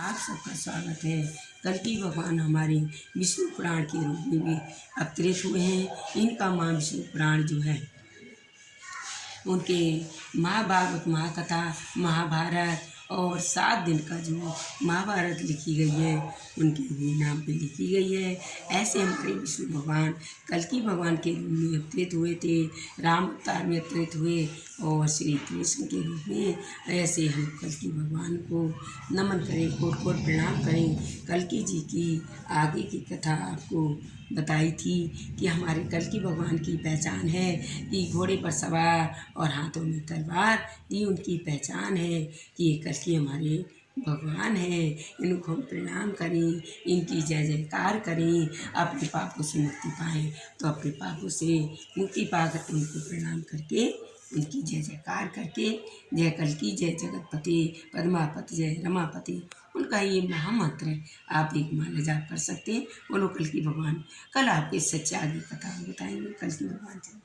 आप सबका स्वागत है। कल की भगवान हमारे विष्णु पुराण के रूप में भी अवतरित हुए हैं। इनका माँ विष्णु पुराण जो है, उनके महाभारत महाकथा, महाभारत और सात दिन का जो महाभारत लिखी गई है, उनके नाम पे लिखी गई है। ऐसे हमारे विष्णु भगवान, कल की भगवान के रूप में अवतरित हुए थे, राम अवतार में अवतरित हुए और श्री कृष्ण के रूप में ऐसे हम कल की भगवान को नमन करें, कोट कोट प्रणाम करें। कल की जी की आगे की कथा आपको बताई थी कि हमारे कल की भगवान की पहचान है, कि घोड़े पर सवार और हाथों में तलवार, ये उनकी पहचान है कि ये कल की हमारे भगवान है। इनको हम प्रणाम करें, इनकी जय जयकार करें, अपने पापों से मुक्ति पाएँ। तो अपने पापों से मुक्ति पाकर उनको प्रणाम करके उनकी जय जयकार करके, जय कल की जय जगतपति, पद्मापति, जय रमापति, उनका ये महामंत्र है। आप एक माला जाप कर सकते हैं। बोलो कल की भगवान, कल आपके सच्चे आगे कथा बताएँगे। कल की भगवान जय